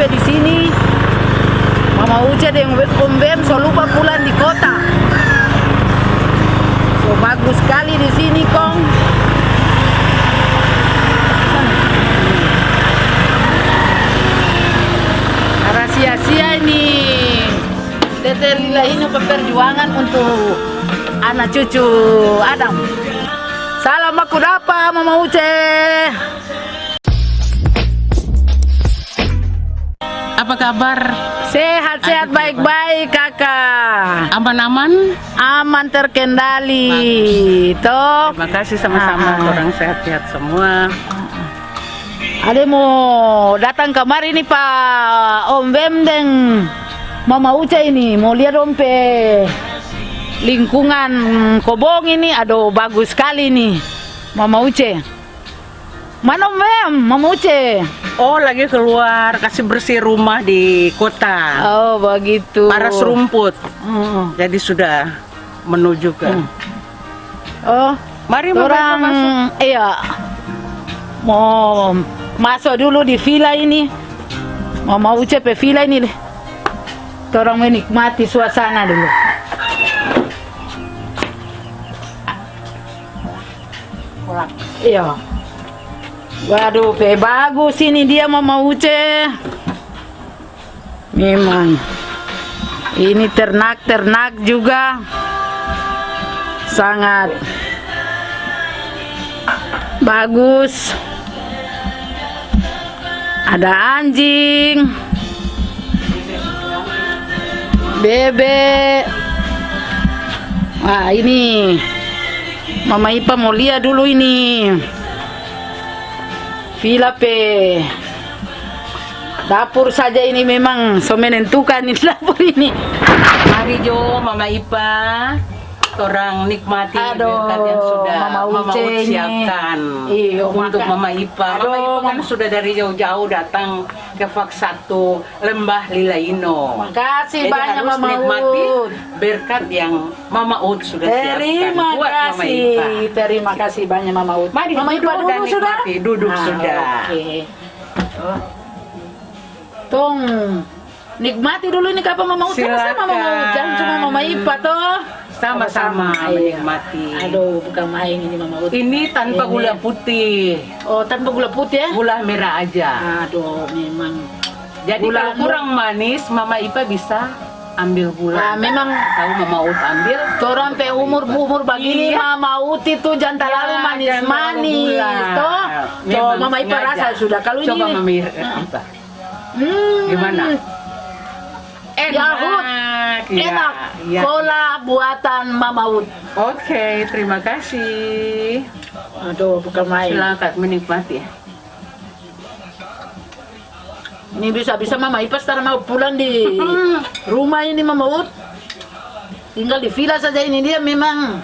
sesampai di sini. Mama Uce dan Om Bem so lupa pulang di kota. So bagus sekali di sini kong. Rahasia-sia ini. Tete Lila ini perjuangan untuk anak cucu Adam. Salam aku dapat Mama Uce kabar? sehat-sehat baik-baik kakak. Aman-aman? aman terkendali. Toh. Terima kasih sama-sama Ah. orang sehat-sehat semua. ada mau datang kemari nih Pak. Om Bem dan Mama Uca ini mau lihat Om Pe lingkungan Kobong ini aduh bagus sekali nih. Mama Uce. Mana Om Bem Mama Uce Oh, lagi keluar kasih bersih rumah di kota. oh begitu Paras rumput. Hmm. Jadi sudah menuju ke. oh Mari orang iya mau masuk dulu di villa ini Mama Uce pe villa ini deh orang menikmati suasana dulu iya waduh pe bagus ini dia Mama Uce. Memang. Ini ternak-ternak juga. Sangat bagus. Ada anjing. Bebek wah ini. Mama Ipa mau lihat dulu ini Villa P dapur saja ini memang so menentukan ini dapur ini Mari Jo, Mama Ipa. Orang nikmati Aduh, yang sudah Mama Mama Uce Ut ini. siapkan Iya, untuk makan. Mama Ipa. Mama Aduh, Ipa kan Mama- sudah dari jauh-jauh datang ke Fak 1 Lembah Lilaino. Makasih Jadi banyak harus Mama menikmati Ut. berkat yang Mama Ut sudah siapkan Terima buat Mama kasih, Ipa. terima kasih banyak Mama Ut. Mari Mama duduk Ipa dan duduk sudah? nikmati. Duduk Ah, sudah. Oke. Tong, nikmati dulu ini kapan Mama Ut sama Mama Silakan. Ut, jangan cuma Mama Ipa toh. Sama-sama iya. menikmati. Aduh, bukan main ini Mama Ut. Ini tanpa Ini. gula putih, Oh, tanpa gula putih ya? gula merah aja. Aduh, memang. Jadi Gula kalau kurang manis, Mama Ipa bisa ambil gula. Ah, memang tahu Mama Ut ambil. Orang pe umur umur begini Iya. Mama Ut itu jangan terlalu Ya, manis manis toh. Tuh Memang Mama Ipa rasa sudah kalau Coba ini Mama Ipa. Hmm. Gimana? Yahut. Iya, Enak. iya. Cola buatan Mama Ut. Oke, terima kasih. Aduh, bukan main. Silakan menikmati. Ini bisa-bisa Mama Ipa sekarang mau pulang di rumah ini Mama Ut. Tinggal di villa saja ini dia memang.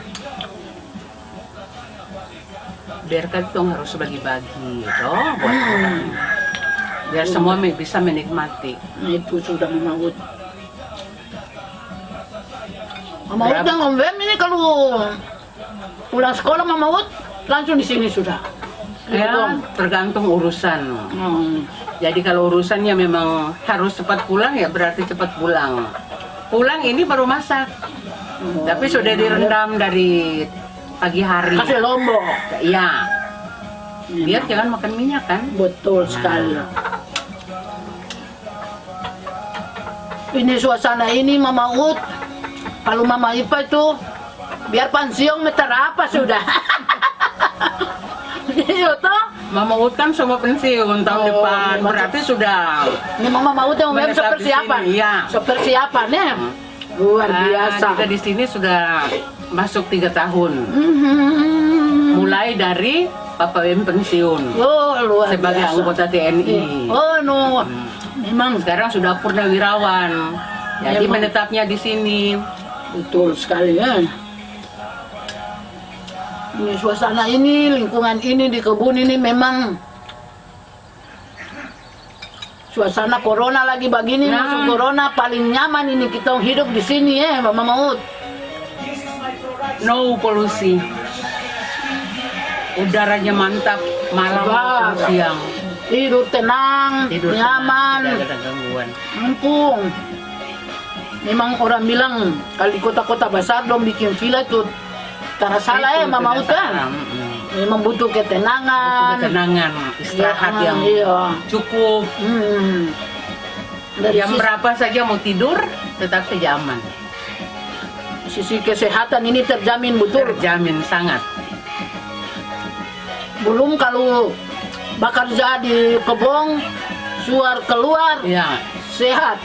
Berkat dong harus bagi-bagi, toh buat orang. Biar semua bisa menikmati. Nah, itu sudah Mama Ut. Mama Ut Om Bem ini kalau pulang sekolah Mama Ut langsung di sini sudah. Ya, tergantung urusan. Hmm. Jadi kalau urusannya memang harus cepat pulang ya berarti cepat pulang. Pulang ini baru masak. Tapi sudah direndam dari pagi hari. Kasih lombok. Iya. Biar jangan makan minyak kan. Betul sekali. Ini suasana ini Mama Ut. Kalau Mama Ipa itu biar pensiun meter apa sudah. Iya toh. Mama Ut kan semua pensiun tahun Oh, depan. macam- Berarti sudah Ini Mama Ut yang memang Menetap di persiapan. sini, iya. Persiapan ya. Luar Ah, biasa. Kita di sini sudah masuk tiga tahun. Mhm. Mulai dari Papa Wem pensiun Oh, luar sebagai biasa. anggota TNI. Oh, no. Memang Sekarang sudah purnawirawan. Jadi menetapnya di sini. Betul sekali ya. Ini suasana ini, lingkungan ini di kebun ini memang suasana corona lagi begini Nah. masuk corona paling nyaman ini kita hidup di sini ya Mama Maut. No polusi. Udaranya mantap, malam Wah. maupun siang. Tidur tenang, Tidur nyaman, tenang, tidak ada gangguan. mumpung. Memang orang bilang kalau di kota-kota besar dong bikin villa itu karena salah ya Mama mm-mm. Memang butuh ketenangan. ketenangan, istirahat Ya, yang iya. cukup. Hmm. Dari Jam sisi, berapa saja mau tidur, tetap saja aman. sisi kesehatan ini terjamin betul. Terjamin sangat. Belum kalau bekerja di kebun, suar keluar, Ya. sehat.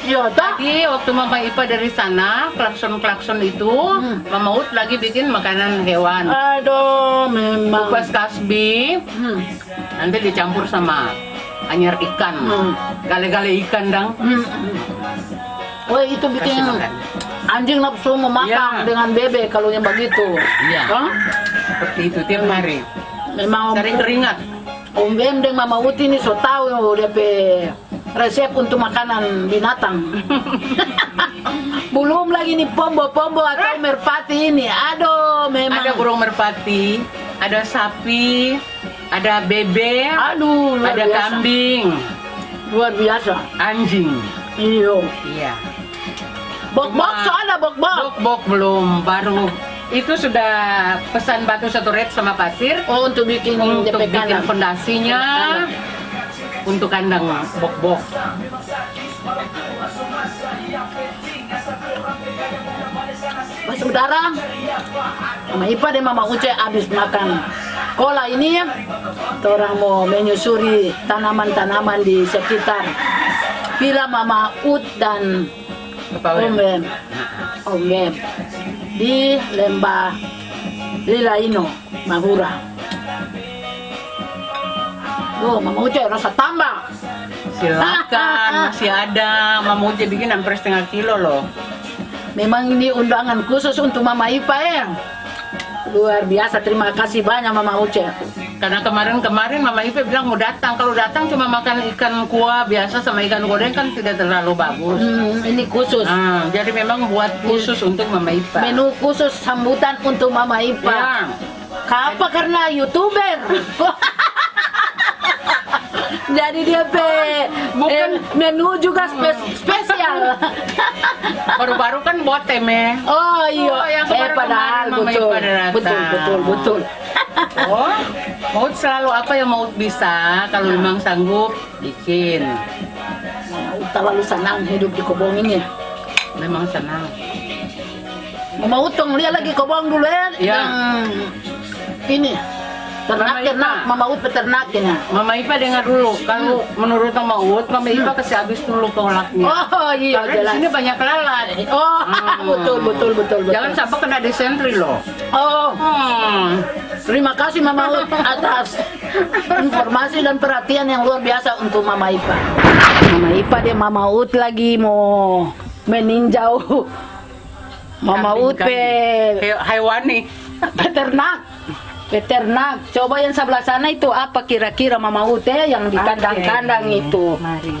Iya? Tadi waktu Mama Ipa dari sana, klakson-klakson itu, Hmm. Mama Ut lagi bikin makanan hewan. Aduh, memang. Kupas kasbi, Hmm. nanti dicampur sama anyar ikan. Hmm. Gale-gale ikan dang. Hmm. Oh, itu bikin anjing nafsu memakan Ya. dengan bebek kalau yang begitu. Iya. Hah? Seperti itu tiap hari. Memang Cari keringat. Om Bem dan Mama Uti ini so tahu dia pe resep untuk makanan binatang. Belum lagi nih pombo-pombo atau merpati ini. Aduh, memang. Ada burung merpati, ada sapi, ada bebek, Aduh, luar ada biasa. kambing, Luar biasa. anjing. Iyo. Iya. Bok-bok soalnya bok-bok. Bok-bok belum, baru itu sudah pesan batu satu red sama pasir Oh, untuk bikin untuk bikin fondasinya untuk kandang bok-bok. Mas Udara, Mama Ipa dan Mama Uce habis makan kola ini orang mau menyusuri tanaman-tanaman di sekitar Villa Mama Ut dan Om Bem. Om Bem di Lembah Lilaino, Mahura. Oh, Mama Uce rasa tambah. Silakan, masih ada. Mama Uja bikin hampir setengah kilo loh. Memang ini undangan khusus untuk Mama Ipa ya. Luar biasa, terima kasih banyak Mama Uce. Karena kemarin-kemarin Mama Ipe bilang mau datang. Kalau datang cuma makan ikan kuah biasa sama ikan goreng kan tidak terlalu bagus. Hmm, ini khusus. Nah, jadi memang buat khusus untuk Mama Ipa. Menu khusus sambutan untuk Mama Ipa. Ya. Kenapa? Karena youtuber. Jadi dia pe Bukan. eh, menu juga spe- spesial. Baru-baru kan buat teme. oh iya, Oh, yang eh padahal betul. Betul, betul, betul. Oh, Maut selalu apa yang Maut bisa. Kalau memang sanggup, bikin. Mama Ut terlalu senang hidup di kebun ini. Memang senang. Mama Utong lihat lagi kebun dulu ya. Iya. Yang ini ternak Mama Ipa. ternak Mama Ut peternak ini. Mama Ipa dengar dulu. Kalau menurut Mama Ut, Mama Ipa kasih habis dulu kolaknya. Oh iya Karena di jelas. sini banyak lalat. Oh Hmm. betul betul betul betul. Jangan sampai kena disentri loh. Oh Hmm. Terima kasih Mama Ut atas informasi dan perhatian yang luar biasa untuk Mama Ipa. Mama Ipa dia Mama Ut lagi mau meninjau Mama Ut pe Hewani. peternak. Peternak. Coba yang sebelah sana itu apa kira-kira Mama Ut eh, yang di kandang-kandang Oke. itu. Mari.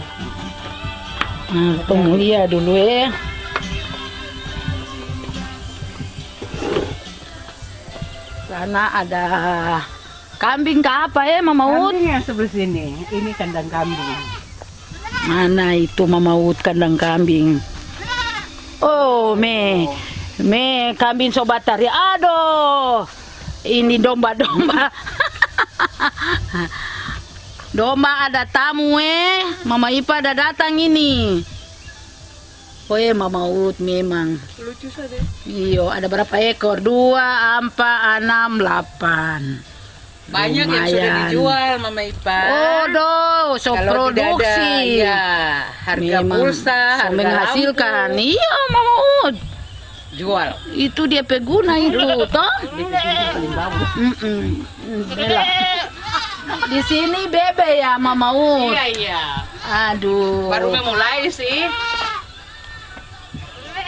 Hmm, tunggu lihat dulu ya. Sana ada kambing ke apa ya Mama Ut? Kambing yang sebelah sini. Ini kandang kambing. Mana itu Mama Ut kandang kambing? Oh, me. Me kambing sobat tari. Aduh. Ini domba-domba. domba ada tamu eh. Mama Ipa ada datang ini. Oh eh Mama Ut memang. Lucu saja. Iyo, ada berapa ekor? Dua, empat, enam, delapan. Banyak yang sudah Lumayan. dijual Mama Ipa. Oh, doh, so Kalau tidak ada, produksi. ya, harga Memang pulsa, so harga menghasilkan. lampu. Iya, Mama Ut. Jual. Itu dia peguna itu, toh? Mm, Bella. Di sini bebe ya, Mama Ut. Iya, iya. Aduh. Baru memulai sih.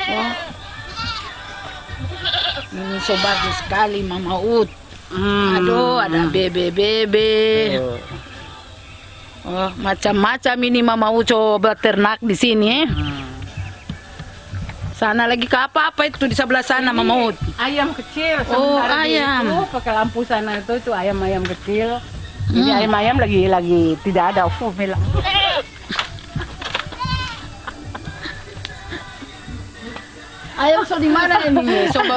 Oh. Ini so bagus sekali, Mama Ut. Hmm. Aduh, ada bebe-bebe. Oh, macam-macam ini Mama U coba ternak di sini. eh. Hmm. Sana lagi ke apa-apa itu di sebelah sana Mama. Ayam kecil. Oh, ayam. Itu, pakai lampu sana itu itu ayam-ayam kecil. Ini Hmm. ayam-ayam lagi lagi tidak ada. Oh, Mela. Ayam so di mana ini? Coba.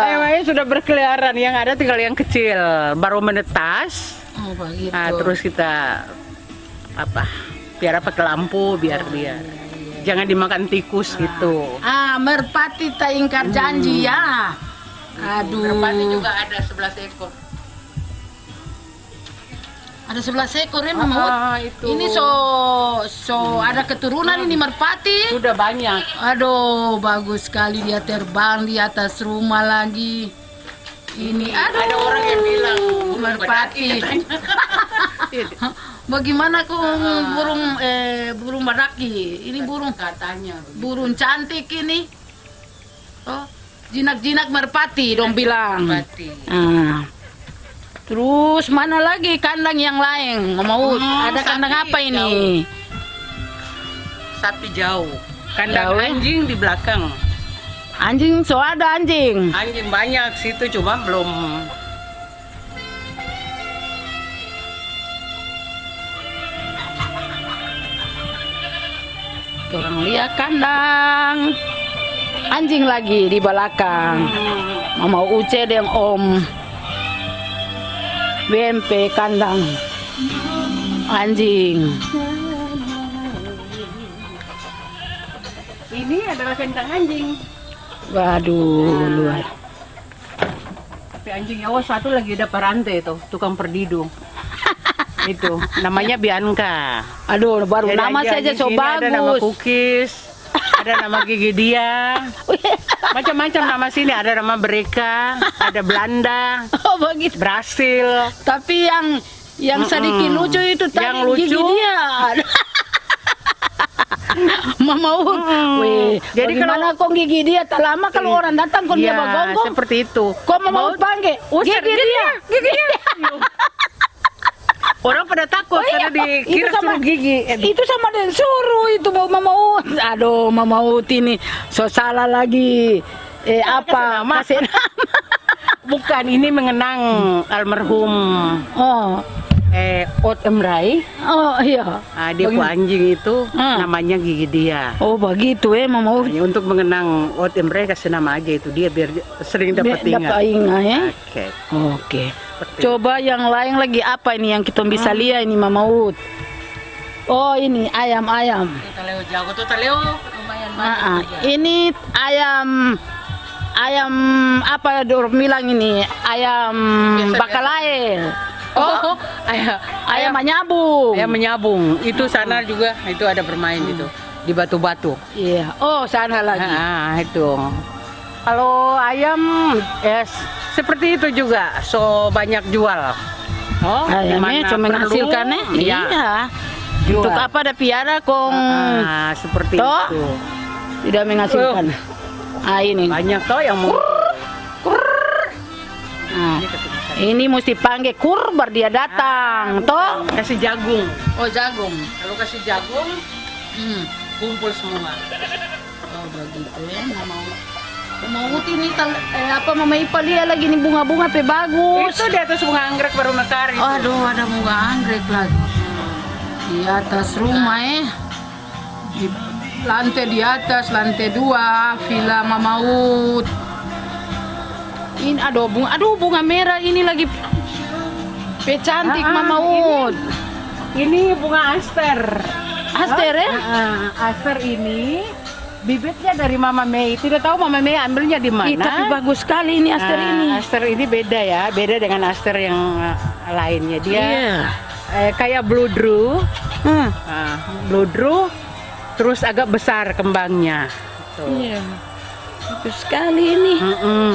Ayam-ayam sudah berkeliaran. Yang ada tinggal yang kecil. Baru menetas. Oh, begitu. Nah, terus kita apa? Biar pakai lampu biar dia jangan dimakan tikus gitu. Ah, merpati tak ingkar janji ya. Aduh. Merpati juga ada 11 ekor. Ada sebelah ekor ya Mama. Ah, itu. Ini so so ada keturunan ini merpati. Sudah banyak. Aduh, bagus sekali dia terbang di atas rumah lagi. Ini aduh. Ada orang yang bilang merpati. Bagaimana kok burung eh burung badaki? Ini burung katanya. burung cantik ini. Oh, jinak-jinak merpati dong bilang. Merpati. Ah. Terus mana lagi kandang yang lain? Mau Hmm, ada kandang apa ini? Sapi jauh. Kandang Jauh. anjing di belakang. Anjing, so ada anjing. Anjing banyak situ cuma belum Orang lihat kandang. Anjing lagi di belakang. Mama Uce dan Om. BMP kandang. Anjing. Ini adalah kandang anjing. Waduh, luar. Tapi anjing awas satu lagi ada parantai tuh, tukang perdidu. Itu namanya Bianca. Aduh, baru Jadi nama saja so sini Ada nama bagus. Kukis, ada nama Gigi dia, macam-macam nama sini. Ada nama Bereka, ada Belanda, Oh, begitu. Brasil. Tapi yang yang sedikit Mm-mm. lucu itu tadi Yang lucu? gigi dia. Mama Ut, weh, Jadi bagaimana kok gigi dia tak lama kalau orang datang kok dia Iya, bagonggong. seperti itu. Kok Mama Ut panggil? Gigi dia. gigi dia. Orang pada takut Oh, iya. karena dikira Itu sama- suruh gigi. Eh, Itu sama dengan suruh itu bau Mama Ut. Aduh, Mama Ut ini so salah lagi. Eh apa? nama. Kasih nama. Bukan ini mengenang almarhum Oh, eh Ot Emrai. oh iya. Ah, dia ku anjing itu Hmm. namanya gigi dia. Oh begitu eh Mama Ut. Hanya untuk mengenang Ot Emrai kasih nama aja itu dia biar sering dapat Dapat ingat. ingat ya. Oke. Oke. Coba yang lain lagi apa ini yang kita bisa lihat ini Mama Ut? Oh ini ayam-ayam. Taleo jago tuh Taleo lumayan Ah, ah. Ini ayam ayam apa dorong bilang ini ayam Biasa-biasa. bakalail. Oh, ayam, Ayam menyabung. ayam menyabung. Itu sana juga itu ada bermain itu di batu-batu. Iya. Oh sana lagi. Ah, itu. Kalau ayam ya s- seperti itu juga, so banyak jual. Oh, Ayamnya cuma perlu, menghasilkan eh? Iya. Iya. Jual. Untuk apa ada piara kong Ah, seperti Toh? itu. tidak menghasilkan. Ah ini. Banyak toh yang mau. Ah. Ini mesti panggil kurbar dia datang, toh? Kasih jagung. Oh jagung. Kalau kasih jagung, Hmm. kumpul semua. Oh begitu ya, nggak mau. Mau ini tal- eh, apa Mama Ipa lihat lagi nih bunga-bunga pe bagus. Itu di atas bunga anggrek baru mekar itu. Aduh, ada bunga anggrek lagi. Di atas rumah eh. Di lantai di atas, lantai dua, villa Mama Ut. Ini aduh bunga, aduh bunga merah ini lagi pe cantik Ah, ah, Mama ini. Ini bunga aster. Aster ya? Ah, aster ini bibitnya dari Mama Mei. Tidak tahu Mama Mei ambilnya di mana. Ih, tapi bagus sekali ini aster Ah, ini. Aster ini beda ya, beda dengan aster yang ah, lainnya. Dia Iya. eh, kayak blue drew, Hmm. Ah, blue drew, terus agak besar kembangnya. Tuh. Iya. Bagus sekali ini. Mm-mm.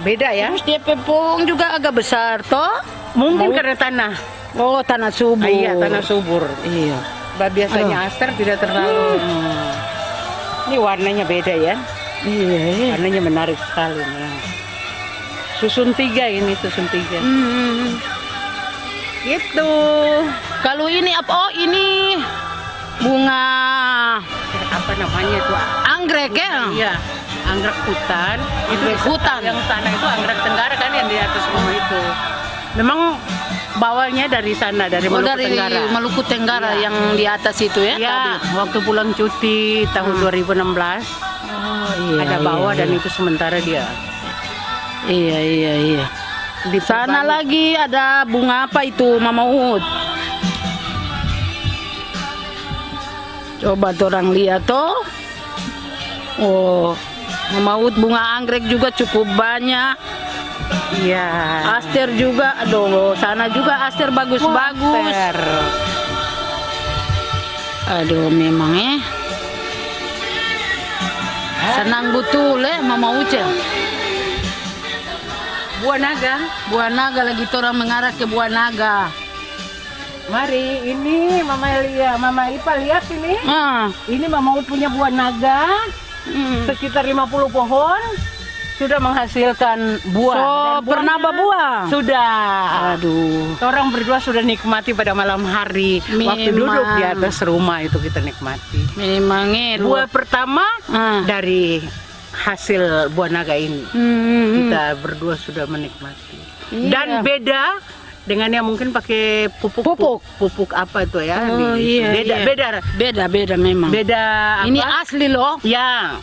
Beda ya? Terus dia pepong juga agak besar toh? Mungkin Mau- karena tanah. Oh, tanah subur. Ah, iya, tanah subur. Iya. Bah, Biasanya aster tidak terlalu. Hmm. Ini warnanya beda ya. Iya, iya. Warnanya menarik sekali. ya. Susun tiga ini, susun tiga. Hmm. Gitu. Kalau ini apa? Oh, ini bunga Apa namanya itu? anggrek ya? Iya, anggrek hutan. Anggrek Itu hutan. Yang sana itu anggrek tenggara kan yang di atas rumah itu. Memang bawalnya dari sana dari Oh, Maluku dari Tenggara. Maluku Tenggara Iya. yang di atas itu ya? Ya, tadi? waktu pulang cuti tahun 2016 Oh, iya, ada bawa iya, dan iya. itu sementara dia Iya, iya, iya. di Sana lagi ada bunga apa itu Mama Ut? Coba orang lihat toh. Oh, Mama Ut bunga anggrek juga cukup banyak. Iya. Aster juga, aduh, sana juga aster bagus-bagus. Aduh, memang eh. Senang betul eh, Mama Uce. Buah naga. Buah naga lagi orang mengarah ke buah naga. Mari, ini Mama Elia, Mama Ipa lihat ini. Ah, Ini Mama Ut punya buah naga hmm. sekitar 50 pohon sudah menghasilkan buah. So, Dan pernah berbuah? Sudah. Aduh. Orang berdua sudah nikmati pada malam hari waktu Memang. duduk di atas rumah itu kita nikmati. Memang eh, Buah pertama Ah. dari hasil buah naga ini. Hmm, hmm, hmm. Kita berdua sudah menikmati. Iya. Dan beda dengan yang mungkin pakai pupuk Pupuk. pupuk apa tuh ya? Oh, di- iya, beda iya. beda Beda, beda memang. beda Ini apa? asli loh, ya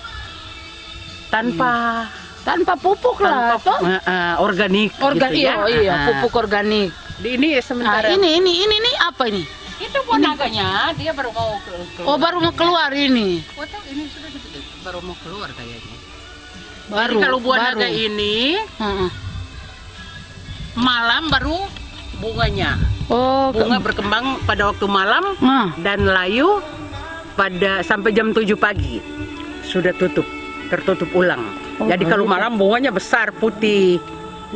tanpa tanpa pupuk lah, tanpa toh. eh, eh, organik Organ, gitu ya. iya, iya, Ah. pupuk organik. Di- ini sementara ini, ini, ini, ini apa ini? itu buah naganya dia baru mau ke, keluar. Oh, baru mau keluar ini. Oh, tahu, ini sudah gitu, baru mau keluar kayaknya. Baru. Jadi kalau buah baru. naga ini Heeh. malam baru bunganya. Oh, ke- Bunga berkembang pada waktu malam Ah. dan layu pada sampai jam 7 pagi sudah tutup tertutup ulang. Oh, Jadi kalau malam bunganya besar putih.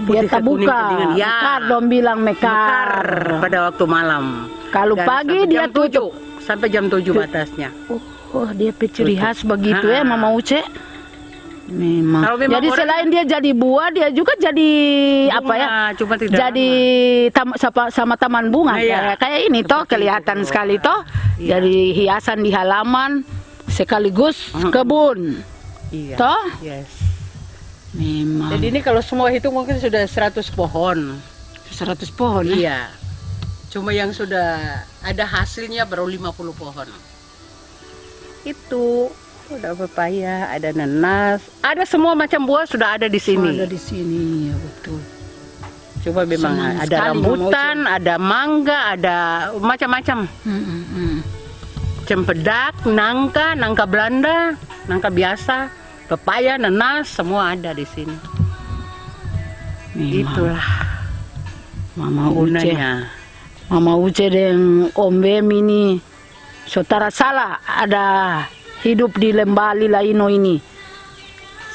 dia tak buka. Ya. Mekar dong bilang mekar. Mekar pada waktu malam. Kalau Dan pagi dia jam 7 sampai jam 7 batasnya. Oh, oh, dia Tutup. khas begitu ya, Ah. Mama Uce. Memang. Kalau memang Jadi orang- selain dia jadi buah, dia juga jadi apa ya? Bunga, cuma tidak jadi tam- sama, sama taman bunga Iya. kayak kayak ini toh Seperti kelihatan itu. sekali toh. Iya. Jadi hiasan di halaman sekaligus Mm-mm. kebun. Iya. Toh? Yes. Memang. Jadi ini kalau semua itu mungkin sudah 100 pohon. 100 pohon ya. Iya. Cuma yang sudah ada hasilnya baru 50 pohon. Itu ada pepaya, ada nanas, ada semua macam buah sudah ada di sini. Ada di sini ya betul. Coba memang Senang ada rambutan, ada mangga, ada macam-macam. Hmm, hmm, hmm. Cempedak, nangka, nangka Belanda, nangka biasa, pepaya, nanas, semua ada di sini. Itulah Mama Uce. gunanya. Mama Uce dan Om Bem ini saudara salah ada hidup di lembah Lilaino ini.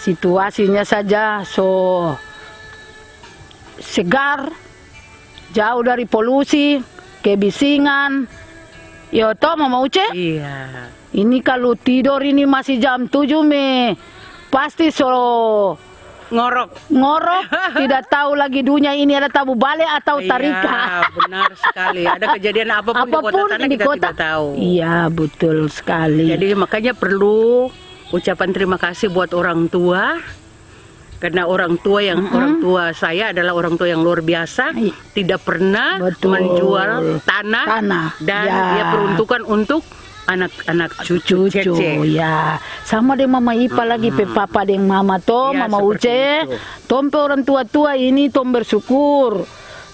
Situasinya saja so segar, jauh dari polusi, kebisingan. Yo toh Mama Uce, Iya. ini kalau tidur ini masih jam 7 me pasti so Ngorok. ngorok tidak tahu lagi dunia ini ada tabu balik atau tarika. Iya, benar sekali. Ada kejadian apa pun, di kota apa pun sana di kita kota. tidak tahu. Iya, betul sekali. Jadi makanya perlu ucapan terima kasih buat orang tua. Karena orang tua yang orang tua saya adalah orang tua yang luar biasa, Iya. tidak pernah Betul. menjual tanah, Tanah, dan ya. dia peruntukan untuk anak-anak cucu, cucu cece. ya sama deh mama Ipa lagi pe papa deng mama to Iya, mama Uce itu. tompe orang tua tua ini tom bersyukur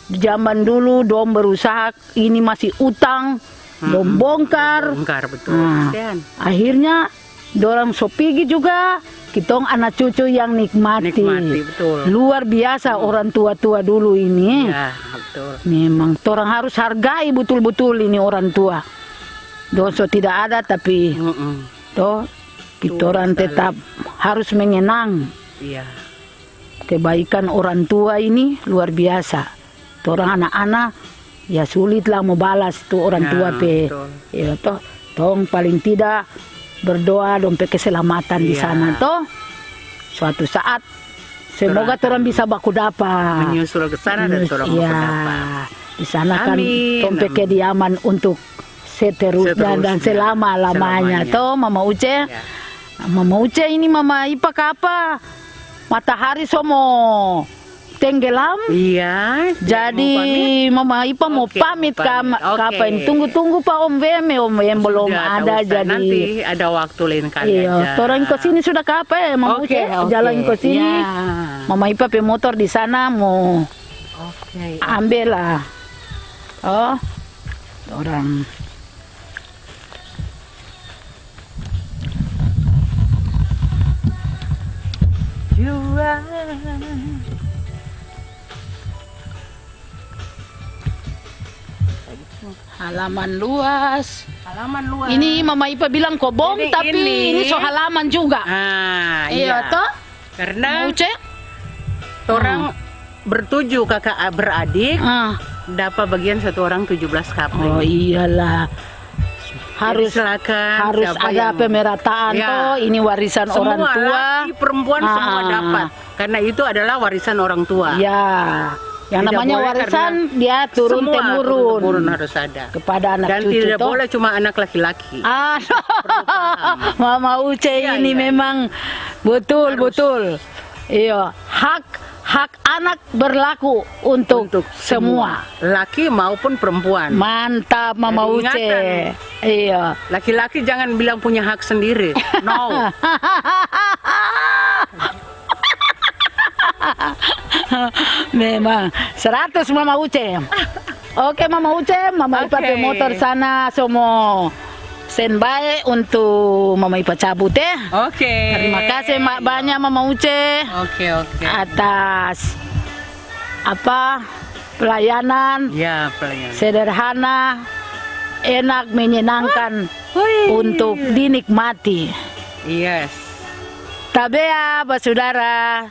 zaman dulu dom berusaha ini masih utang dom bongkar Bongkar betul. Nah, Kasihan. akhirnya dorang sopigi juga kitong anak cucu yang nikmati, Nikmati, betul. luar biasa orang tua-tua dulu ini Ya, betul. memang orang harus hargai betul-betul ini orang tua dosa tidak ada tapi Mm-mm. toh kita orang tetap harus mengenang Iya. kebaikan orang tua ini luar biasa orang anak-anak ya sulitlah mau balas tuh orang Ya, tua pe betul. ya toh tong paling tidak berdoa dong pe keselamatan di Iya. sana toh suatu saat semoga orang bisa baku dapat Menyusul ke sana dan orang Iya. dapat. Di sana kan Amin, amin. kediaman untuk seterusnya dan Seterusnya, selama lamanya. selamanya. Toh Mama Uce. Ya. Mama Uce ini Mama Ipa apa? Matahari somo tenggelam. Iya. Jadi mau? Mama Ipa mau Oke, pamit pamit. Oke. kapan? Tunggu-tunggu Pak Om Weme, Om Weme belum Sudah, ada usah. jadi. nanti ada waktu lain kali Iya, aja. orang ke sini sudah kapan? Mama Oke, Uce oke. jalan ke sini. Ya. Mama Ipa pe motor di sana mau Oke. ambil lah. Oh, orang Juang. halaman luas. Halaman luas. Ini Mama Ipa bilang kobong, Ini- tapi ini- ini so halaman juga. Ah, Iya, toh? Karena Uce? orang bertujuh kakak beradik Ah. dapat bagian satu orang 17 kapling. Oh iyalah. Harus silakan harus ada yang- pemerataan Ya. toh. Ini warisan semua orang tua. laki perempuan semua Ah. dapat karena itu adalah warisan orang tua. Ya. Yang Tidak namanya warisan dia turun semua temurun turun harus ada. kepada anak Dan cucu tidak toh. boleh cuma anak laki-laki. Ah, Mama Uce Iya, ini iya. memang betul Harus. betul. Iya, hak hak anak berlaku untuk, Untuk semua. laki maupun perempuan. Mantap Mama Uce. Iya. Laki-laki jangan bilang punya hak sendiri. No. Memang 100 Mama Uce. Oke Mama Uce, Mama Ipa Oke. pe motor sana semua standby untuk Mama Ipa cabut ya. Oke. Terima kasih Mak banyak Mama Uce Oke, oke. atas apa pelayanan Ya, pelayan. sederhana, enak menyenangkan untuk dinikmati. Yes. Tabea, saudara.